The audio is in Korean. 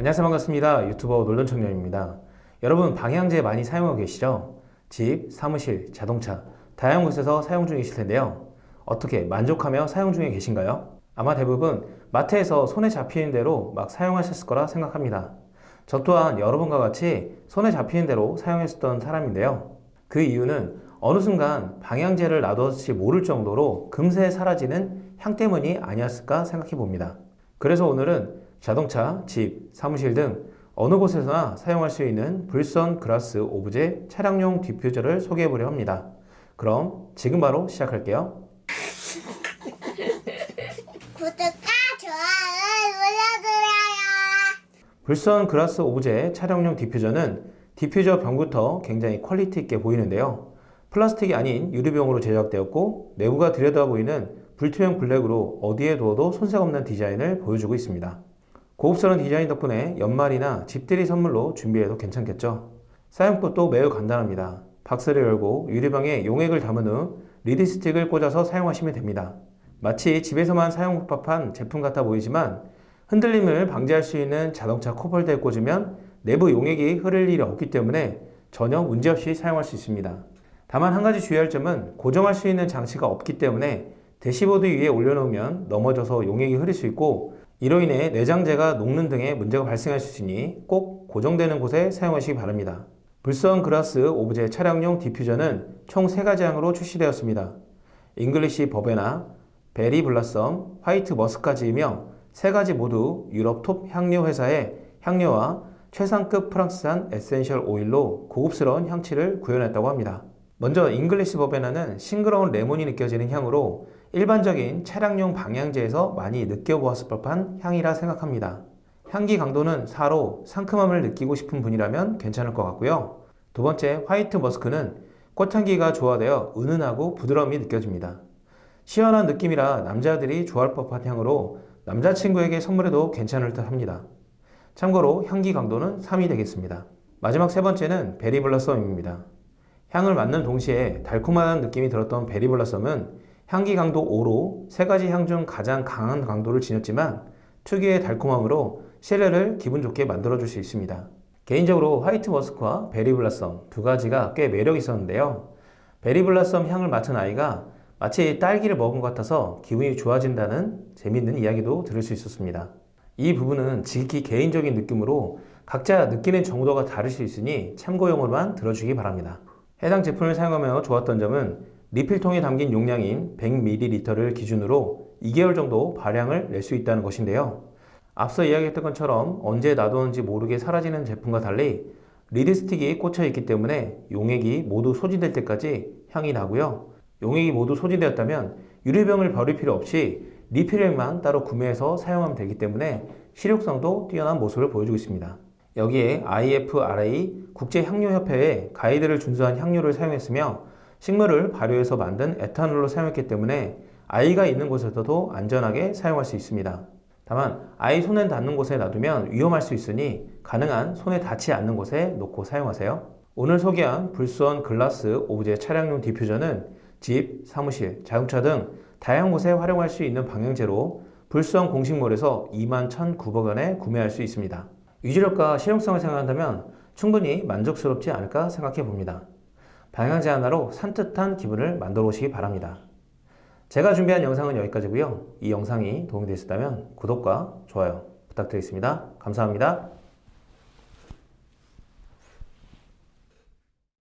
안녕하세요. 반갑습니다. 유튜버 놀던청년입니다. 여러분 방향제 많이 사용하고 계시죠? 집, 사무실, 자동차. 다양한 곳에서 사용 중이실 텐데요. 어떻게 만족하며 사용 중에 계신가요? 아마 대부분 마트에서 손에 잡히는 대로 막 사용하셨을 거라 생각합니다. 저 또한 여러분과 같이 손에 잡히는 대로 사용했었던 사람인데요. 그 이유는 어느 순간 방향제를 놔뒀을지 모를 정도로 금세 사라지는 향 때문이 아니었을까 생각해 봅니다. 그래서 오늘은 자동차, 집, 사무실 등 어느 곳에서나 사용할 수 있는 불스원 글라스 오브제 차량용 디퓨저를 소개해 보려 합니다. 그럼 지금 바로 시작할게요. 구독과 좋아요를 눌러주세요. 불스원 글라스 오브제 차량용 디퓨저는 디퓨저 병부터 굉장히 quality 있게 보이는데요. 플라스틱이 아닌 유리병으로 제작되었고 내부가 들여다 보이는 불투명 블랙으로 어디에 두어도 손색 없는 디자인을 보여주고 있습니다. 고급스러운 디자인 덕분에 연말이나 집들이 선물로 준비해도 괜찮겠죠. 사용법도 매우 간단합니다. 박스를 열고 유리병에 용액을 담은 후 reed stick을 꽂아서 사용하시면 됩니다. 마치 집에서만 사용할 법한 제품 같아 보이지만 흔들림을 방지할 수 있는 자동차 컵홀더에 꽂으면 내부 용액이 흐를 일이 없기 때문에 전혀 문제없이 사용할 수 있습니다. 다만 한 가지 주의할 점은 고정할 수 있는 장치가 없기 때문에 대시보드 위에 올려놓으면 넘어져서 용액이 흐를 수 있고 이로 인해 내장재가 녹는 등의 문제가 발생할 수 있으니 꼭 고정되는 곳에 사용하시기 바랍니다. 불스원 글라스 오브제 차량용 디퓨저는 총 3가지 향으로 출시되었습니다. English Verbena, Berry Blossom, White Musk까지이며 3가지 모두 유럽 톱 향료 회사의 향료와 최상급 프랑스산 essential oil로 고급스러운 향취를 구현했다고 합니다. 먼저 English Verbena는 싱그러운 레몬이 느껴지는 향으로 일반적인 차량용 방향제에서 많이 느껴보았을 법한 향이라 생각합니다. 향기 강도는 4로 상큼함을 느끼고 싶은 분이라면 괜찮을 것 같고요. 두 번째 White Musk는 꽃향기가 조화되어 은은하고 부드러움이 느껴집니다. 시원한 느낌이라 남자들이 좋아할 법한 향으로 남자친구에게 선물해도 괜찮을 듯 합니다. 참고로 향기 강도는 3이 되겠습니다. 마지막 세 번째는 베리블러썸입니다. 향을 맡는 동시에 달콤한 느낌이 들었던 베리블러썸은 향기 강도 5로 세 가지 향 중 가장 강한 강도를 지녔지만 특유의 달콤함으로 실내를 기분 좋게 만들어줄 수 있습니다. 개인적으로 화이트 머스크와 베리블라썸 두 가지가 꽤 매력 있었는데요. 베리블라썸 향을 맡은 아이가 마치 딸기를 먹은 것 같아서 기분이 좋아진다는 재밌는 이야기도 들을 수 있었습니다. 이 부분은 지극히 개인적인 느낌으로 각자 느끼는 정도가 다를 수 있으니 참고용으로만 들어주기 바랍니다. 해당 제품을 사용하며 좋았던 점은 리필통에 담긴 용량인 100ml를 기준으로 2개월 정도 발량을 낼 수 있다는 것인데요. 앞서 이야기했던 것처럼 언제 놔두는지 모르게 사라지는 제품과 달리 리드스틱이 꽂혀 있기 때문에 용액이 모두 소진될 때까지 향이 나고요. 용액이 모두 소진되었다면 유리병을 버릴 필요 없이 리필액만 따로 구매해서 사용하면 되기 때문에 실용성도 뛰어난 모습을 보여주고 있습니다. 여기에 IFRA 국제향료협회의 가이드를 준수한 향료를 사용했으며 식물을 발효해서 만든 에탄올로 사용했기 때문에 아이가 있는 곳에서도 안전하게 사용할 수 있습니다. 다만 아이 손에 닿는 곳에 놔두면 위험할 수 있으니 가능한 손에 닿지 않는 곳에 놓고 사용하세요. 오늘 소개한 불선 글라스 오브제 차량용 디퓨저는 집, 사무실, 자동차 등 다양한 곳에 활용할 수 있는 방향제로 불선 공식몰에서 21,900원에 구매할 수 있습니다. 유지력과 실용성을 생각한다면 충분히 만족스럽지 않을까 생각해 봅니다. 방향제 하나로 산뜻한 기분을 만들어 보시기 바랍니다. 제가 준비한 영상은 여기까지고요. 이 영상이 도움이 되셨다면 구독과 좋아요 부탁드리겠습니다. 감사합니다.